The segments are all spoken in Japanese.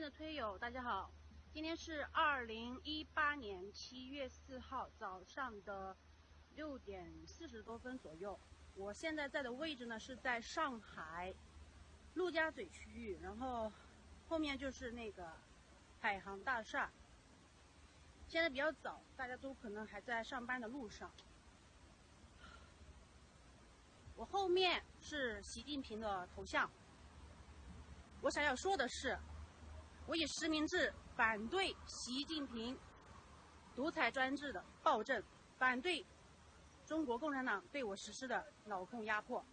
的推友，大家好，今天是二零一八年七月四号早上的六点四十多分左右。我现在在的位置呢是在上海陆家嘴区域，然后后面就是那个海航大厦。现在比较早，大家都可能还在上班的路上。我后面是习近平的头像。我想要说的是，我以实名制反对习近平独裁专制的暴政，反对中国共产党对我实施的脑控压迫。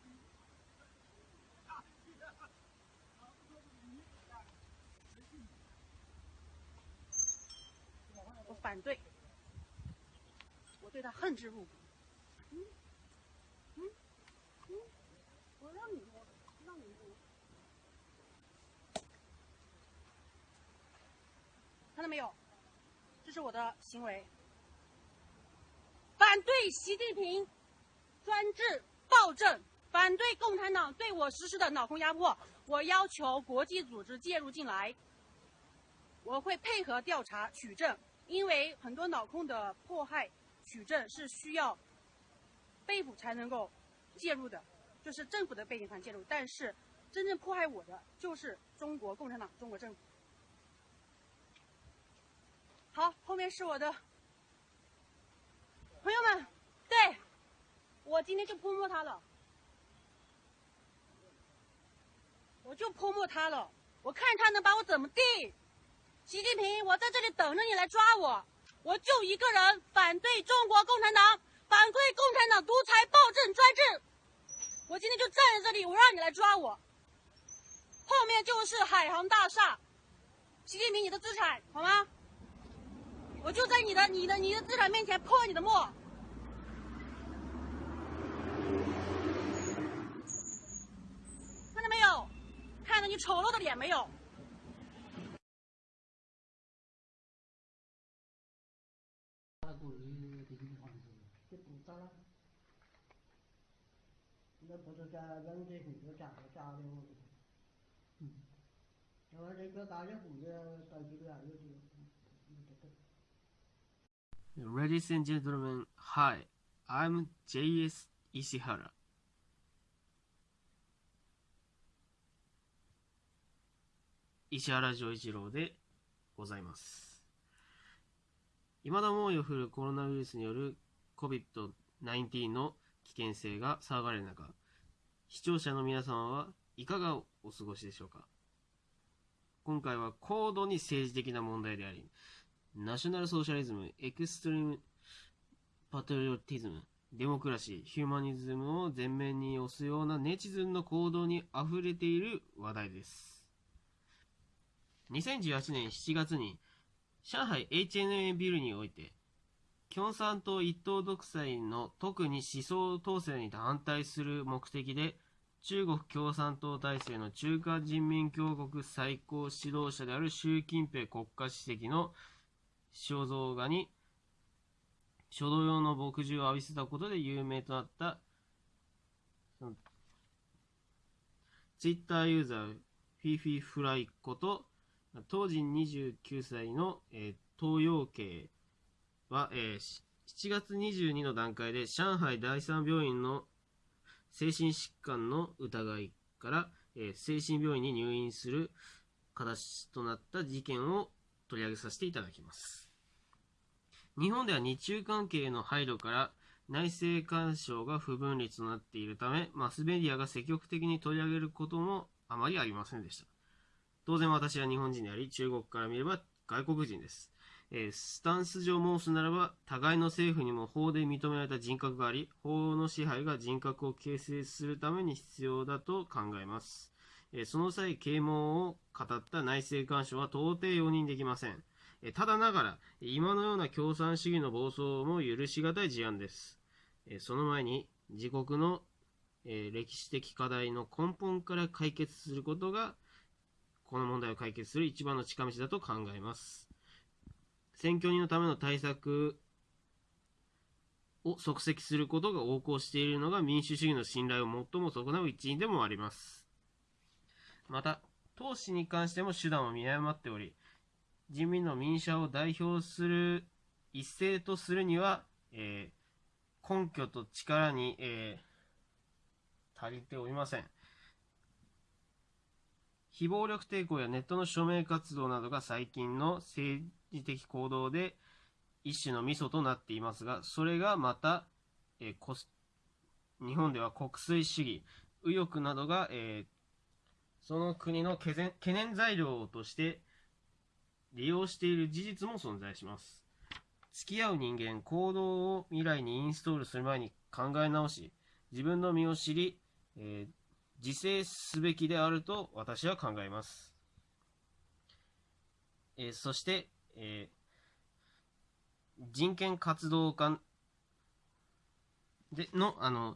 我反对，我对他恨之入骨。嗯，嗯，嗯，我让你说，让你说。看到没有？这是我的行为，反对习近平专制暴政，反对共产党对我实施的脑控压迫。我要求国际组织介入进来，我会配合调查取证，因为很多脑控的迫害取证是需要被捕才能够介入的，就是政府的背景才介入。但是真正迫害我的就是中国共产党，中国政府。好，后面是我的朋友们，对我今天就泼墨他了，我就泼墨他了，我看他能把我怎么地。习近平，我在这里等着你来抓我，我就一个人反对中国共产党，反对共产党独裁暴政专制。我今天就站在这里，我让你来抓我。后面就是海航大厦，习近平，你的资产好吗？我就在你的、你的、你的资产面前泼你的墨，看到没有？看到你丑陋的脸没有？那不是在人这很多家的家的我，嗯，那么这个大家户的到几个有这个。Ladies and gentlemen, hi, I'm J.S. 石原。石原丈一郎でございます。未だ猛威を振るコロナウイルスによる COVID-19 の危険性が騒がれる中、視聴者の皆様はいかがお過ごしでしょうか？今回は高度に政治的な問題であり、ナショナルソーシャリズム、エクストリームパトリオティズム、デモクラシー、ヒューマニズムを前面に押すようなネチズンの行動に溢れている話題です。2018年7月に、上海 HNA ビルにおいて、共産党一党独裁の特に思想統制に反対する目的で、中国共産党体制の中華人民共和国最高指導者である習近平国家主席の肖像画に書道用の墨汁を浴びせたことで有名となった、ツイッターユーザー、フィフィフライこと、当時29歳の、えー、東洋系は、えー、7月22の段階で上海第三病院の精神疾患の疑いから、えー、精神病院に入院する形となった事件を取り上げさせていただきます。日本では日中関係の配慮から内政干渉が不分離となっているため、マスメディアが積極的に取り上げることもあまりありませんでした。当然私は日本人であり、中国から見れば外国人です。えー、スタンス上申すならば、互いの政府にも法で認められた人格があり、法の支配が人格を形成するために必要だと考えます。え、その際、啓蒙を語った内政干渉は到底容認できません。ただながら、今のような共産主義の暴走も許し難い事案です。その前に、自国の歴史的課題の根本から解決することが、この問題を解決する一番の近道だと考えます。選挙人のための対策を即席することが横行しているのが民主主義の信頼を最も損なう一因でもあります。また、党氏に関しても手段を見誤っており、人民の民主派を代表する一斉とするには、えー、根拠と力に、えー、足りておりません。非暴力抵抗やネットの署名活動などが最近の政治的行動で一種のミソとなっていますが、それがまた、えー、日本では国粋主義、右翼などが、えー、その国の懸念材料として利用している事実も存在します。付き合う人間、行動を未来にインストールする前に考え直し、自分の身を知り、えー、自制すべきであると私は考えます。えー、そして、えー、人権活動家での、あの、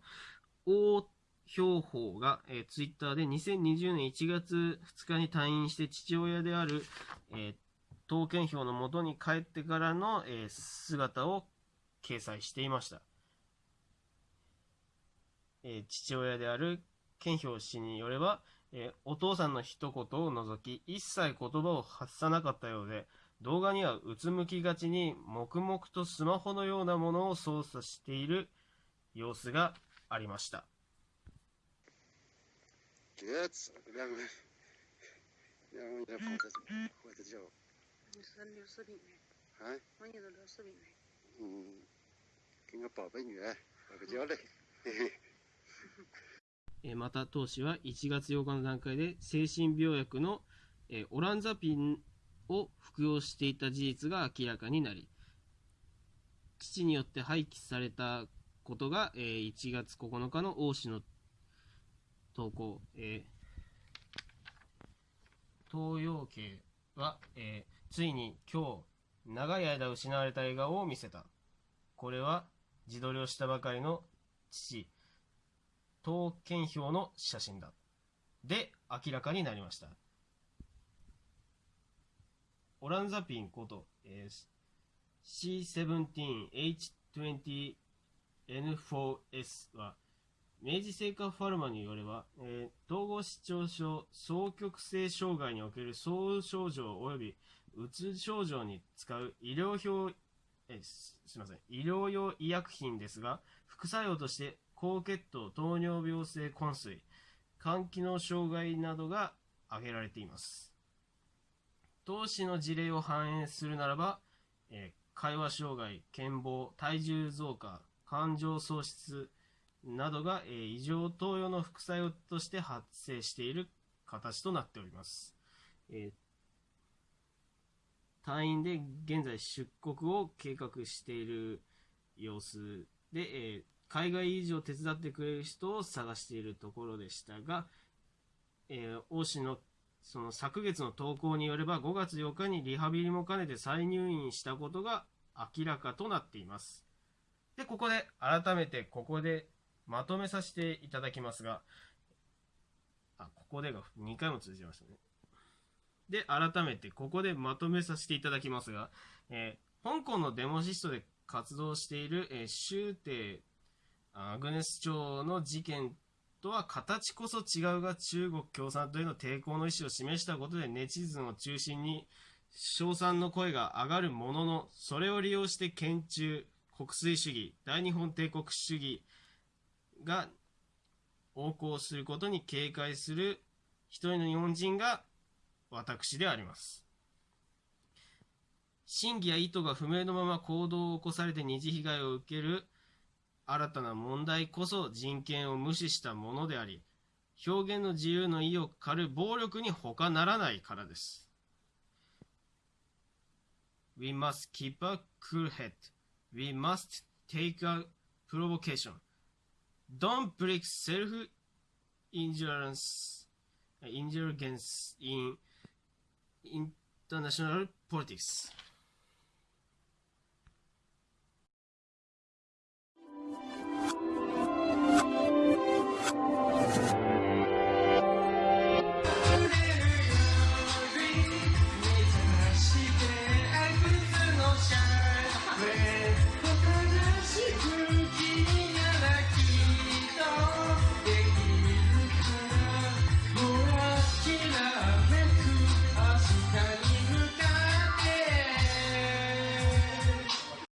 王標法が、えー、ツイッターで2020年1月2日に退院して父親である、えー、投憲票のもとに帰ってからの、えー、姿を掲載していました。えー、父親である健票氏によれば、えー、お父さんの一言を除き、一切言葉を発さなかったようで、動画にはうつむきがちに黙々とスマホのようなものを操作している様子がありました。えまた当氏は1月8日の段階で精神病薬の、オランザピンを服用していた事実が明らかになり父によって廃棄されたことが、1月9日の王氏の投稿、えー、東洋系は、えーついに今日、長い間失われた笑顔を見せた。これは自撮りをしたばかりの父、刀剣表の写真だ。で、明らかになりました。オランザピンこと、えー、C17H20N4S は、明治製菓ファルマによれば、えー、統合失調症、双極性障害における総症状及びうつ症状に使う医療表、えすみません、医療用医薬品ですが、副作用として高血糖、糖尿病性昏睡、肝機能障害などが挙げられています。投資の事例を反映するならば、えー、会話障害、健忘、体重増加、感情喪失などが、え、異常投与の副作用として発生している形となっております。えー隊員で現在出国を計画している様子で、え、海外移住を手伝ってくれる人を探しているところでしたが、えー、王氏のその昨月の投稿によれば5月8日にリハビリも兼ねて再入院したことが明らかとなっています。で、ここで改めてここでまとめさせていただきますが、あ、ここでが2回も通じましたね。で、改めてここでまとめさせていただきますが、えー、香港のデモシストで活動している、えー、周庭アグネス朝の事件とは形こそ違うが中国共産党への抵抗の意思を示したことでネチズンを中心に称賛の声が上がるものの、それを利用して県中、国粋主義、大日本帝国主義が横行することに警戒する一人の日本人が私であります。真偽や意図が不明のまま行動を起こされて二次被害を受ける新たな問題こそ人権を無視したものであり、表現の自由の意を狩る暴力に他ならないからです。We must keep a cool head. We must take a provocation. Don't break self-insurance uh, indulgence in international politics.